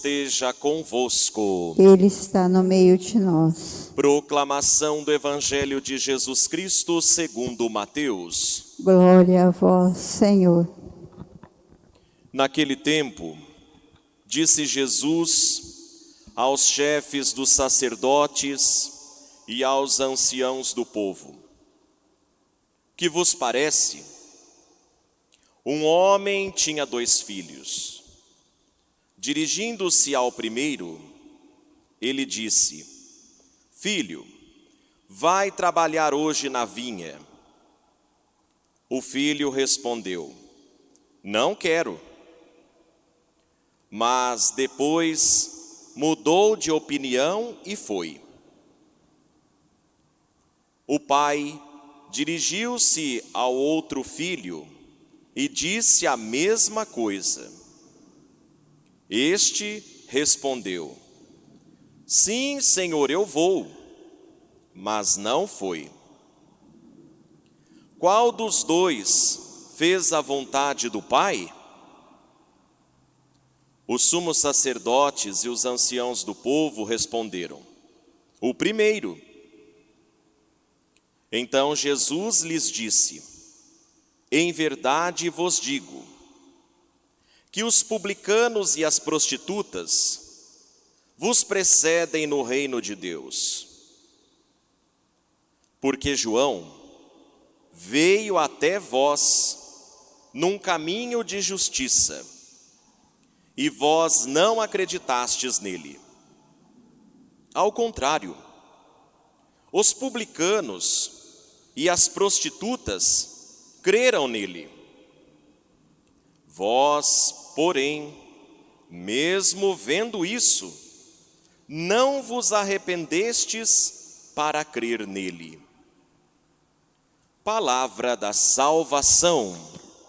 Esteja convosco. Ele está no meio de nós. Proclamação do Evangelho de Jesus Cristo segundo Mateus. Glória a vós, Senhor. Naquele tempo, disse Jesus aos chefes dos sacerdotes e aos anciãos do povo: Que vos parece? Um homem tinha dois filhos. Dirigindo-se ao primeiro, ele disse: Filho, vai trabalhar hoje na vinha. O filho respondeu: Não quero. Mas depois mudou de opinião e foi. O pai dirigiu-se ao outro filho e disse a mesma coisa. Este respondeu: Sim, senhor, eu vou. Mas não foi. Qual dos dois fez a vontade do pai? Os sumos sacerdotes e os anciãos do povo responderam: O primeiro. Então Jesus lhes disse: Em verdade vos digo, que os publicanos e as prostitutas vos precedem no reino de Deus. Porque João veio até vós num caminho de justiça, e vós não acreditastes nele. Ao contrário, os publicanos e as prostitutas creram nele. Vós, porém, mesmo vendo isso, não vos arrependestes para crer nele. Palavra da salvação.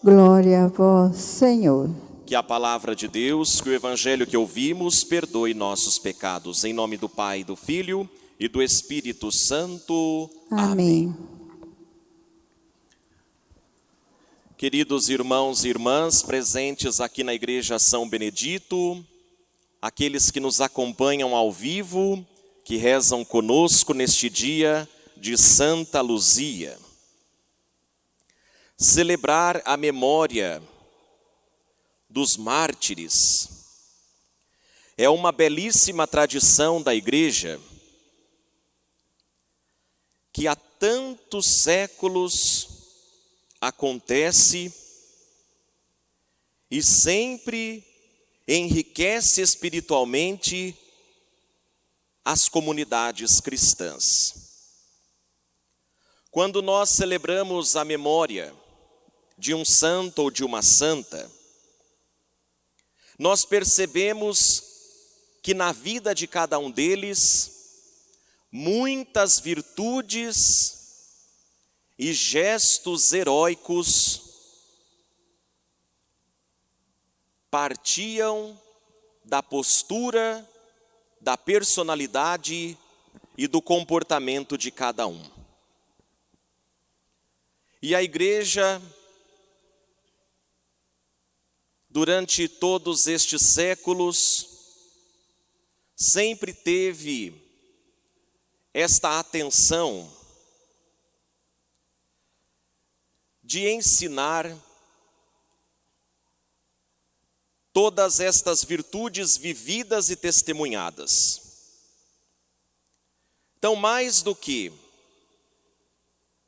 Glória a vós, Senhor. Que a palavra de Deus, que o evangelho que ouvimos, perdoe nossos pecados. Em nome do Pai, do Filho e do Espírito Santo. Amém. Queridos irmãos e irmãs presentes aqui na Igreja São Benedito, aqueles que nos acompanham ao vivo, que rezam conosco neste dia de Santa Luzia. Celebrar a memória dos mártires é uma belíssima tradição da Igreja que há tantos séculos acontece e sempre enriquece espiritualmente as comunidades cristãs. Quando nós celebramos a memória de um santo ou de uma santa, nós percebemos que na vida de cada um deles, muitas virtudes e gestos heróicos partiam da postura, da personalidade e do comportamento de cada um. E a igreja, durante todos estes séculos, sempre teve esta atenção de ensinar todas estas virtudes vividas e testemunhadas. Então, mais do que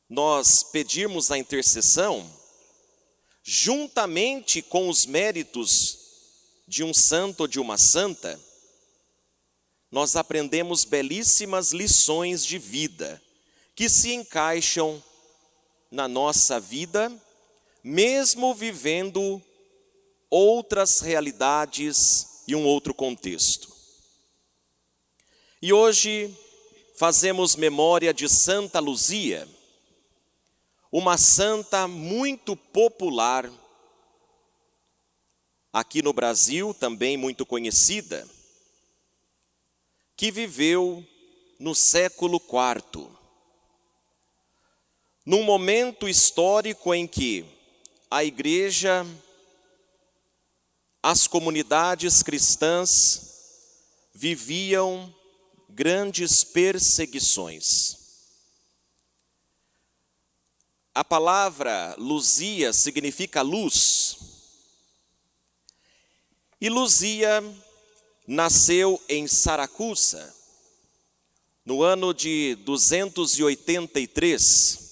nós pedirmos a intercessão, juntamente com os méritos de um santo ou de uma santa, nós aprendemos belíssimas lições de vida que se encaixam na nossa vida, mesmo vivendo outras realidades e um outro contexto. E hoje fazemos memória de Santa Luzia, uma santa muito popular aqui no Brasil, também muito conhecida, que viveu no século IV num momento histórico em que a igreja as comunidades cristãs viviam grandes perseguições. A palavra Luzia significa luz. E Luzia nasceu em Saracusa, no ano de 283.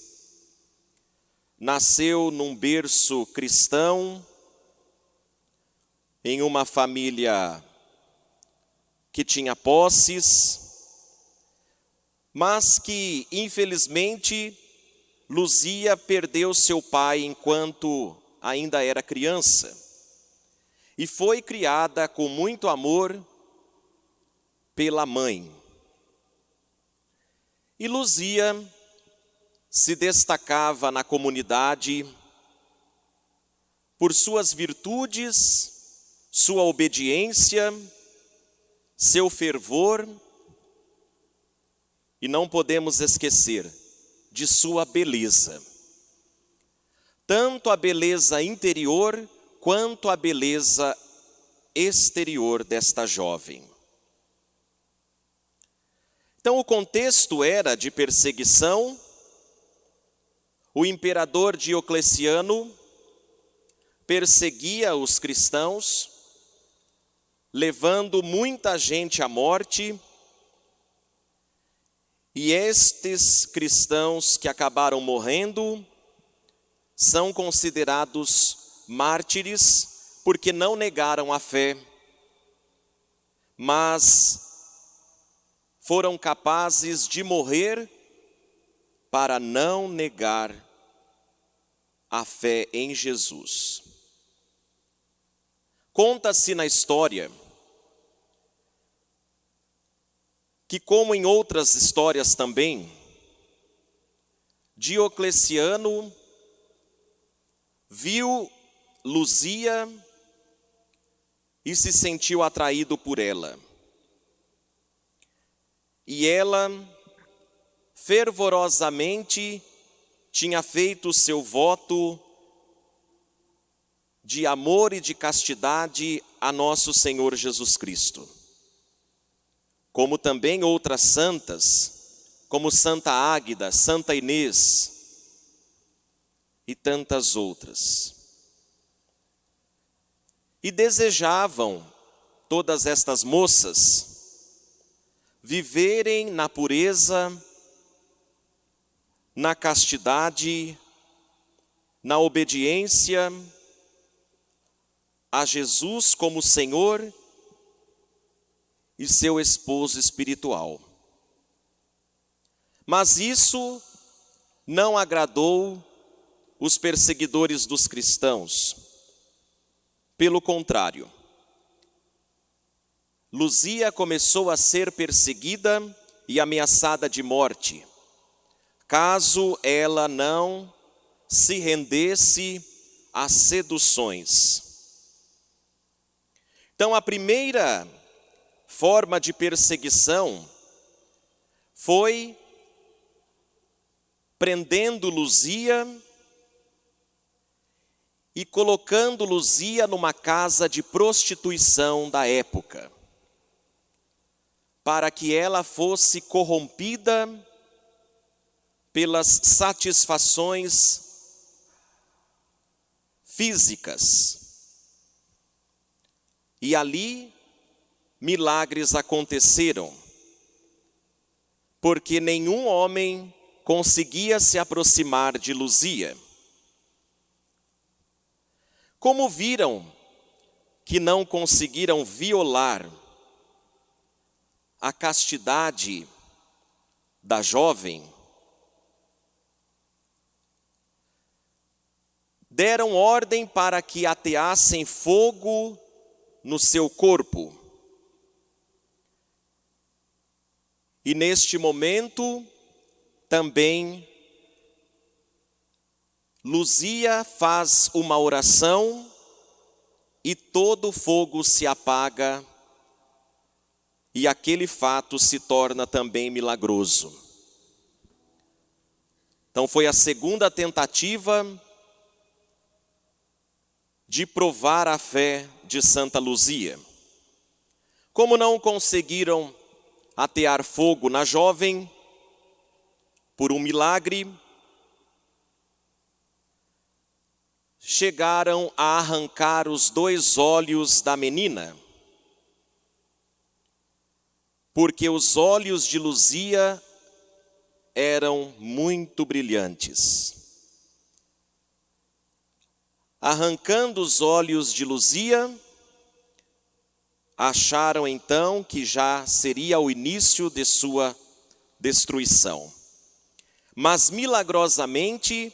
Nasceu num berço cristão, em uma família que tinha posses, mas que infelizmente Luzia perdeu seu pai enquanto ainda era criança e foi criada com muito amor pela mãe. E Luzia se destacava na comunidade por suas virtudes, sua obediência, seu fervor, e não podemos esquecer de sua beleza. Tanto a beleza interior quanto a beleza exterior desta jovem. Então, o contexto era de perseguição. O imperador Diocleciano perseguia os cristãos, levando muita gente à morte e estes cristãos que acabaram morrendo são considerados mártires porque não negaram a fé, mas foram capazes de morrer para não negar a fé em Jesus. Conta-se na história que, como em outras histórias também, Diocleciano viu Luzia e se sentiu atraído por ela. E ela fervorosamente tinha feito o seu voto de amor e de castidade a nosso Senhor Jesus Cristo como também outras santas, como Santa Águida, Santa Inês e tantas outras. E desejavam todas estas moças viverem na pureza, na castidade, na obediência a Jesus como Senhor e seu esposo espiritual. Mas isso não agradou os perseguidores dos cristãos. Pelo contrário, Luzia começou a ser perseguida e ameaçada de morte, caso ela não se rendesse às seduções. Então, a primeira forma de perseguição foi prendendo Luzia e colocando Luzia numa casa de prostituição da época, para que ela fosse corrompida pelas satisfações físicas. E ali milagres aconteceram, porque nenhum homem conseguia se aproximar de Luzia. Como viram que não conseguiram violar a castidade da jovem, deram ordem para que ateassem fogo no seu corpo. E neste momento, também, Luzia faz uma oração e todo o fogo se apaga, e aquele fato se torna também milagroso. Então, foi a segunda tentativa de provar a fé de Santa Luzia. Como não conseguiram atear fogo na jovem, por um milagre, chegaram a arrancar os dois olhos da menina, porque os olhos de Luzia eram muito brilhantes. Arrancando os olhos de Luzia, acharam então que já seria o início de sua destruição. Mas milagrosamente,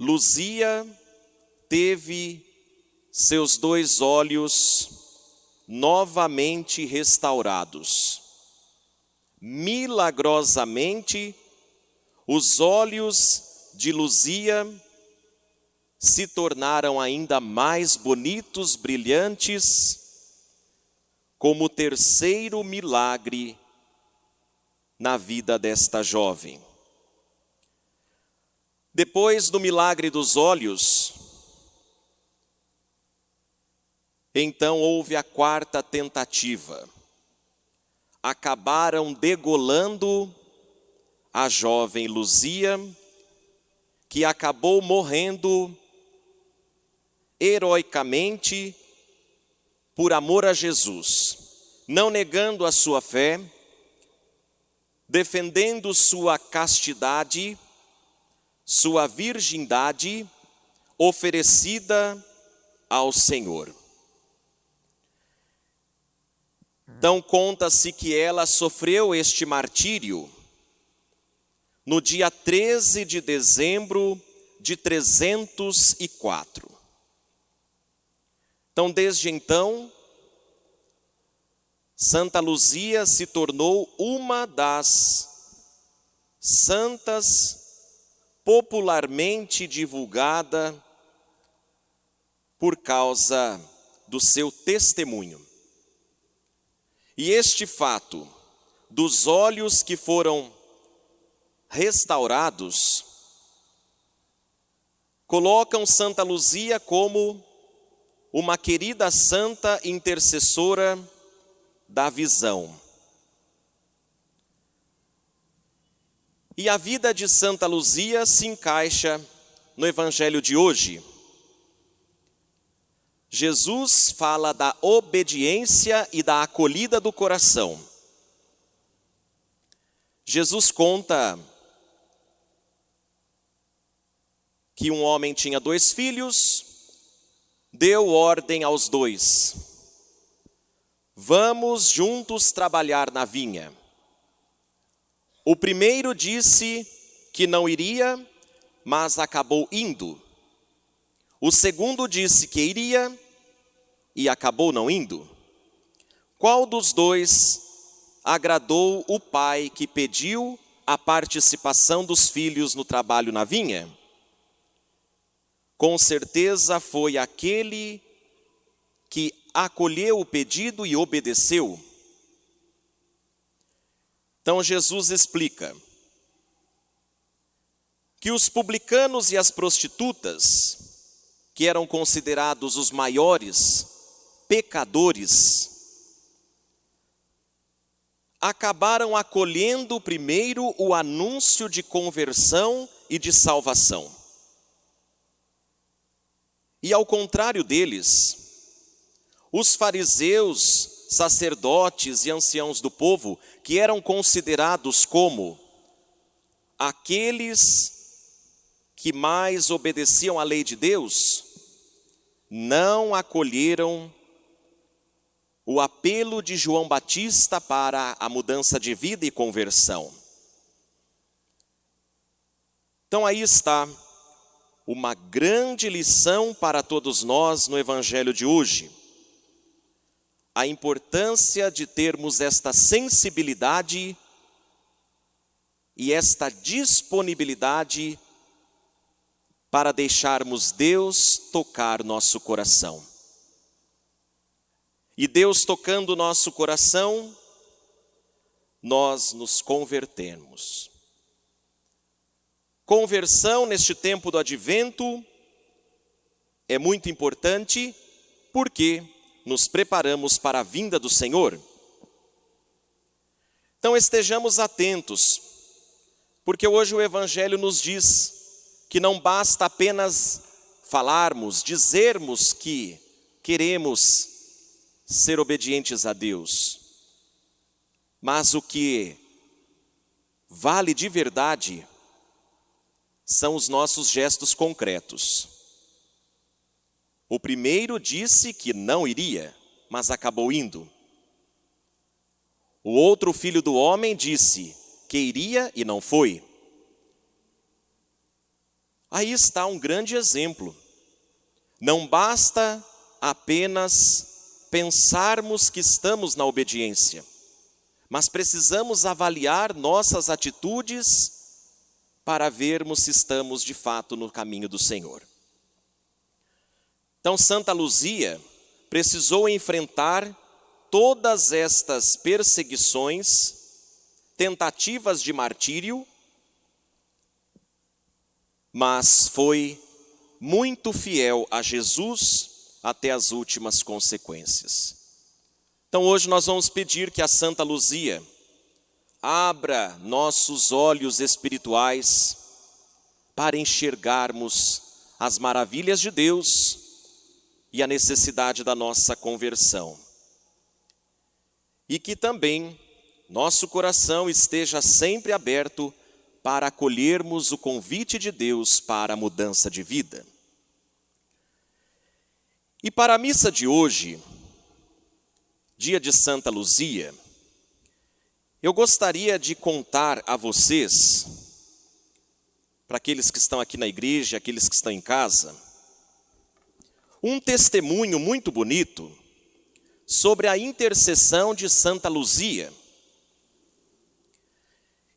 Luzia teve seus dois olhos novamente restaurados. Milagrosamente, os olhos de Luzia se tornaram ainda mais bonitos, brilhantes, como o terceiro milagre na vida desta jovem. Depois do milagre dos olhos, então houve a quarta tentativa. Acabaram degolando a jovem Luzia, que acabou morrendo heroicamente por amor a Jesus, não negando a sua fé, defendendo sua castidade sua virgindade oferecida ao Senhor. Então conta-se que ela sofreu este martírio no dia 13 de dezembro de 304. Então, desde então, Santa Luzia se tornou uma das santas popularmente divulgada por causa do seu testemunho. E este fato dos olhos que foram restaurados colocam Santa Luzia como uma querida santa intercessora da visão. E a vida de Santa Luzia se encaixa no evangelho de hoje. Jesus fala da obediência e da acolhida do coração. Jesus conta que um homem tinha dois filhos, deu ordem aos dois: Vamos juntos trabalhar na vinha. O primeiro disse que não iria, mas acabou indo. O segundo disse que iria e acabou não indo. Qual dos dois agradou o pai que pediu a participação dos filhos no trabalho na vinha? Com certeza foi aquele que acolheu o pedido e obedeceu. Então Jesus explica que os publicanos e as prostitutas, que eram considerados os maiores pecadores, acabaram acolhendo primeiro o anúncio de conversão e de salvação. E ao contrário deles, os fariseus sacerdotes e anciãos do povo, que eram considerados como aqueles que mais obedeciam à lei de Deus, não acolheram o apelo de João Batista para a mudança de vida e conversão. Então aí está uma grande lição para todos nós no evangelho de hoje a importância de termos esta sensibilidade e esta disponibilidade para deixarmos Deus tocar nosso coração. E Deus tocando nosso coração, nós nos convertemos. Conversão neste tempo do advento é muito importante porque nos preparamos para a vinda do Senhor. Então estejamos atentos, porque hoje o Evangelho nos diz que não basta apenas falarmos, dizermos que queremos ser obedientes a Deus, mas o que vale de verdade são os nossos gestos concretos. O primeiro disse que não iria, mas acabou indo. O outro filho do homem disse que iria e não foi. Aí está um grande exemplo. Não basta apenas pensarmos que estamos na obediência, mas precisamos avaliar nossas atitudes para vermos se estamos de fato no caminho do Senhor. Então, Santa Luzia precisou enfrentar todas estas perseguições, tentativas de martírio, mas foi muito fiel a Jesus até as últimas consequências. Então hoje nós vamos pedir que a Santa Luzia abra nossos olhos espirituais para enxergarmos as maravilhas de Deus e a necessidade da nossa conversão. E que também nosso coração esteja sempre aberto para acolhermos o convite de Deus para a mudança de vida. E para a missa de hoje, dia de Santa Luzia, eu gostaria de contar a vocês, para aqueles que estão aqui na igreja, aqueles que estão em casa, um testemunho muito bonito sobre a intercessão de Santa Luzia.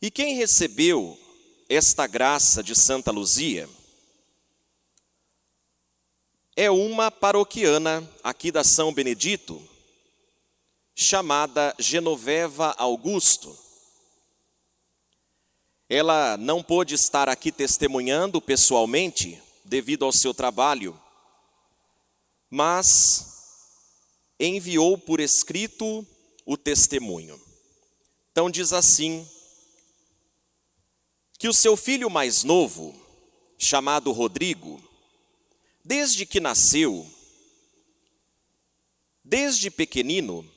E quem recebeu esta graça de Santa Luzia é uma paroquiana aqui da São Benedito, chamada Genoveva Augusto. Ela não pôde estar aqui testemunhando pessoalmente, devido ao seu trabalho, mas enviou por escrito o testemunho. Então diz assim: que o seu filho mais novo, chamado Rodrigo, desde que nasceu, desde pequenino,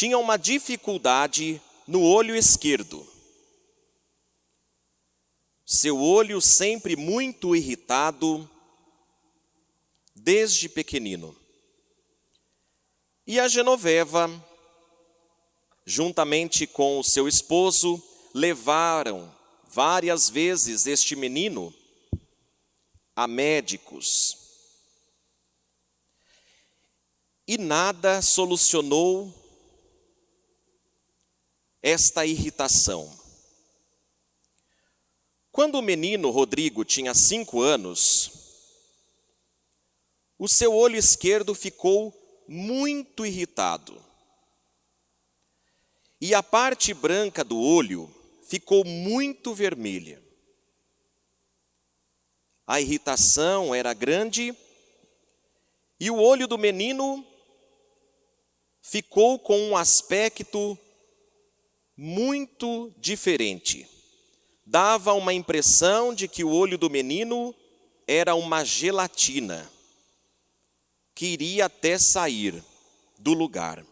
tinha uma dificuldade no olho esquerdo. Seu olho sempre muito irritado, desde pequenino. E a Genoveva, juntamente com o seu esposo, levaram várias vezes este menino a médicos. E nada solucionou esta irritação. Quando o menino Rodrigo tinha cinco anos, o seu olho esquerdo ficou muito irritado. E a parte branca do olho ficou muito vermelha. A irritação era grande e o olho do menino ficou com um aspecto muito diferente. Dava uma impressão de que o olho do menino era uma gelatina que iria até sair do lugar.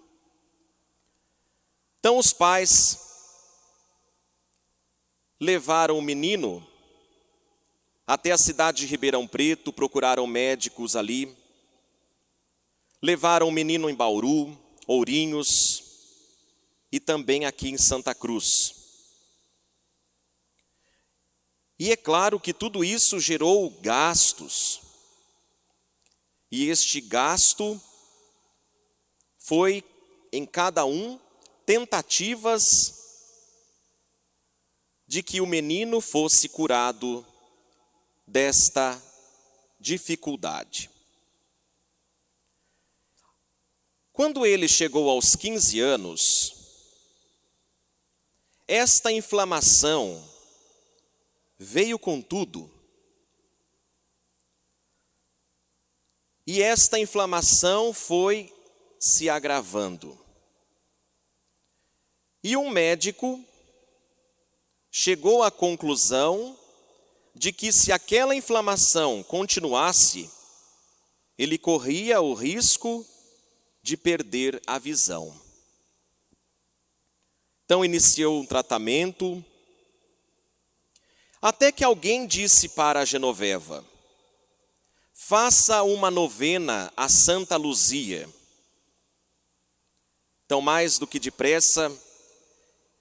Então os pais levaram o menino até a cidade de Ribeirão Preto, procuraram médicos ali, levaram o menino em Bauru, Ourinhos e também aqui em Santa Cruz. E é claro que tudo isso gerou gastos. E este gasto foi em cada um tentativas de que o menino fosse curado desta dificuldade. Quando ele chegou aos 15 anos, esta inflamação veio com tudo. E esta inflamação foi se agravando. E um médico chegou à conclusão de que se aquela inflamação continuasse, ele corria o risco de perder a visão. Então iniciou um tratamento, até que alguém disse para Genoveva: faça uma novena a Santa Luzia. Então, mais do que depressa,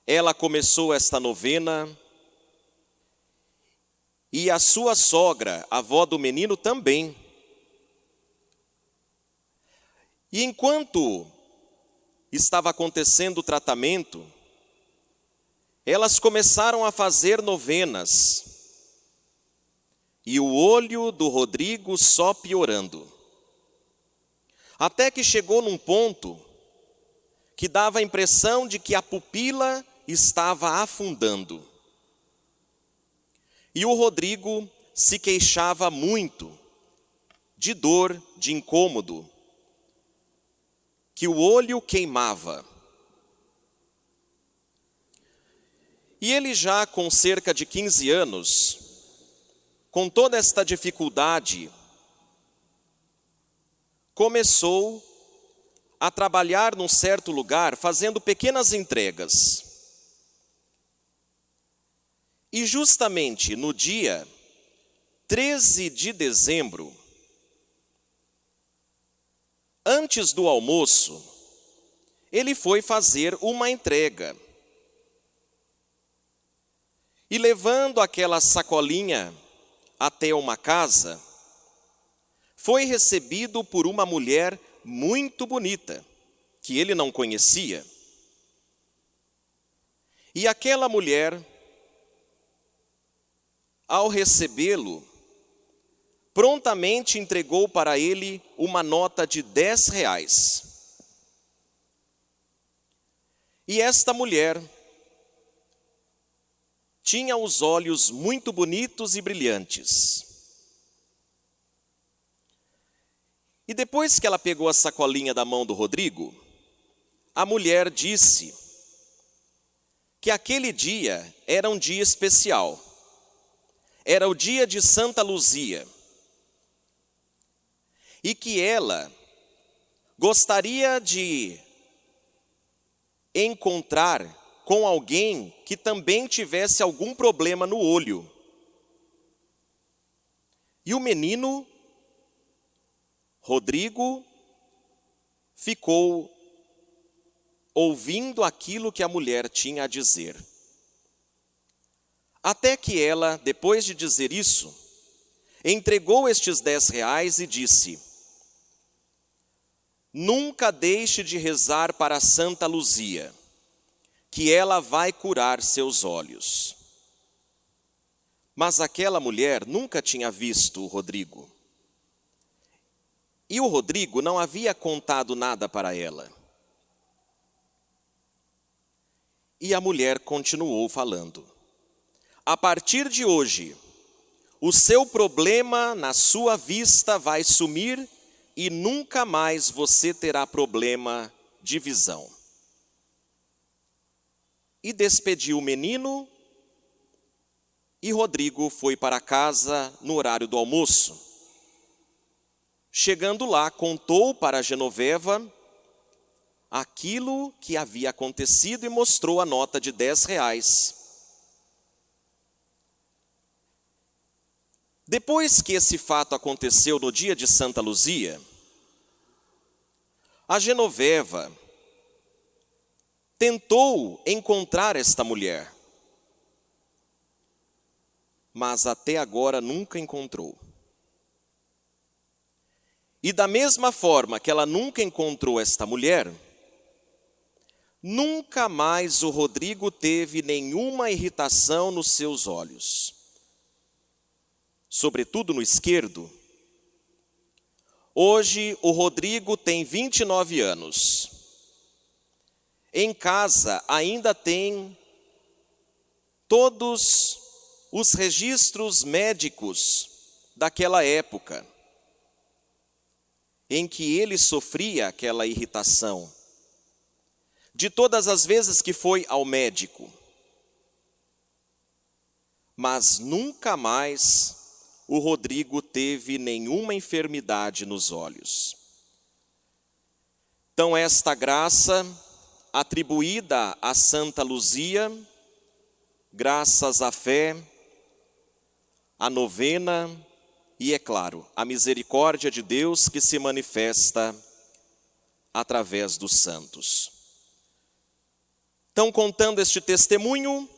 ela começou esta novena e a sua sogra, a avó do menino, também. E enquanto estava acontecendo o tratamento, elas começaram a fazer novenas. E o olho do Rodrigo só piorando. Até que chegou num ponto que dava a impressão de que a pupila estava afundando. E o Rodrigo se queixava muito de dor, de incômodo, que o olho queimava. E ele já com cerca de 15 anos, com toda esta dificuldade, começou a trabalhar num certo lugar fazendo pequenas entregas. E justamente no dia 13 de dezembro, antes do almoço, ele foi fazer uma entrega. E levando aquela sacolinha até uma casa, foi recebido por uma mulher muito bonita, que ele não conhecia. E aquela mulher, ao recebê-lo, prontamente entregou para ele uma nota de dez reais. E esta mulher tinha os olhos muito bonitos e brilhantes. E depois que ela pegou a sacolinha da mão do Rodrigo, a mulher disse que aquele dia era um dia especial. Era o dia de Santa Luzia. E que ela gostaria de encontrar com alguém que também tivesse algum problema no olho. E o menino Rodrigo ficou ouvindo aquilo que a mulher tinha a dizer. Até que ela, depois de dizer isso, entregou estes dez reais e disse: Nunca deixe de rezar para Santa Luzia, que ela vai curar seus olhos. Mas aquela mulher nunca tinha visto o Rodrigo. E o Rodrigo não havia contado nada para ela. E a mulher continuou falando. A partir de hoje, o seu problema na sua vista vai sumir e nunca mais você terá problema de visão. E despediu o menino, e Rodrigo foi para casa no horário do almoço. Chegando lá, contou para Genoveva aquilo que havia acontecido e mostrou a nota de 10 reais. Depois que esse fato aconteceu no dia de Santa Luzia, a Genoveva tentou encontrar esta mulher, mas até agora nunca encontrou. E da mesma forma que ela nunca encontrou esta mulher, nunca mais o Rodrigo teve nenhuma irritação nos seus olhos, sobretudo no esquerdo. Hoje o Rodrigo tem 29 anos. Em casa ainda tem todos os registros médicos daquela época em que ele sofria aquela irritação, de todas as vezes que foi ao médico, mas nunca mais o Rodrigo teve nenhuma enfermidade nos olhos. Então, esta graça atribuída a Santa Luzia, graças à fé, à novena e, é claro, à misericórdia de Deus que se manifesta através dos santos. Então, contando este testemunho,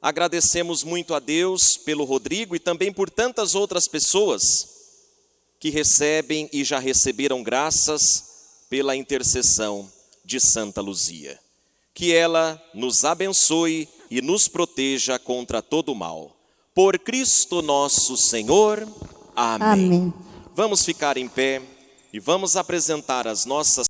agradecemos muito a Deus pelo Rodrigo e também por tantas outras pessoas que recebem e já receberam graças pela intercessão de Santa Luzia. Que ela nos abençoe e nos proteja contra todo o mal. Por Cristo nosso Senhor. Amém. Amém. Vamos ficar em pé e vamos apresentar as nossas